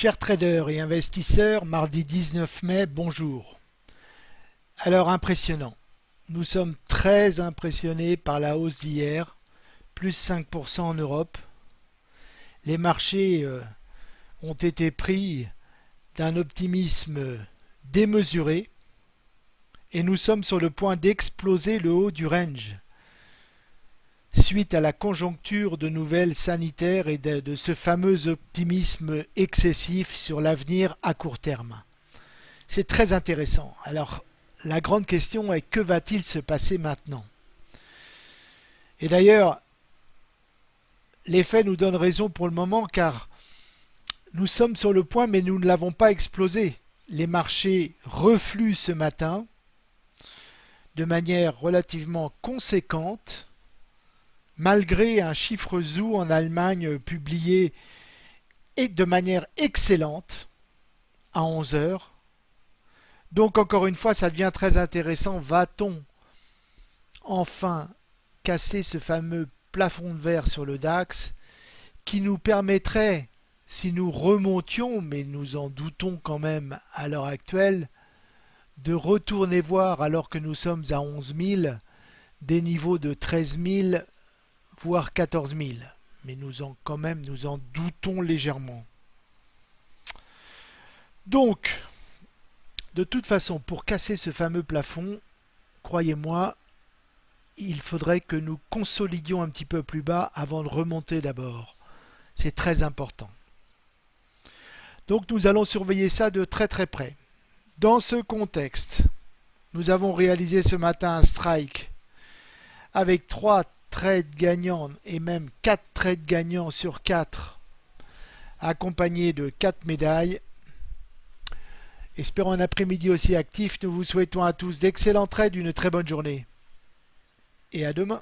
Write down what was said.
Chers traders et investisseurs, mardi 19 mai, bonjour. Alors impressionnant. Nous sommes très impressionnés par la hausse d'hier, plus 5% en Europe. Les marchés euh, ont été pris d'un optimisme démesuré et nous sommes sur le point d'exploser le haut du range suite à la conjoncture de nouvelles sanitaires et de, ce fameux optimisme excessif sur l'avenir à court terme. C'est très intéressant. Alors, la grande question est que va-t-il se passer maintenant? Et d'ailleurs, les faits nous donnent raison pour le moment car nous sommes sur le point mais nous ne l'avons pas explosé. Les marchés refluent ce matin de manière relativement conséquente malgré un chiffre ZOO en Allemagne publié et de manière excellente à 11 heures. Donc encore une fois, ça devient très intéressant. Va-t-on enfin casser ce fameux plafond de verre sur le DAX qui nous permettrait, si nous remontions, mais nous en doutons quand même à l'heure actuelle, de retourner voir alors que nous sommes à 11 000 des niveaux de 13 000 voire 14 000. Mais nous en, quand même, nous en doutons légèrement. Donc, de toute façon, pour casser ce fameux plafond, croyez-moi, il faudrait que nous consolidions un petit peu plus bas avant de remonter d'abord. C'est très important. Donc nous allons surveiller ça de très très près. Dans ce contexte, nous avons réalisé ce matin un strike avec trois trades gagnants et même 4 trades gagnants sur 4 accompagnés de 4 médailles. Espérons un après-midi aussi actif. Nous vous souhaitons à tous d'excellents trades, une très bonne journée. Et à demain.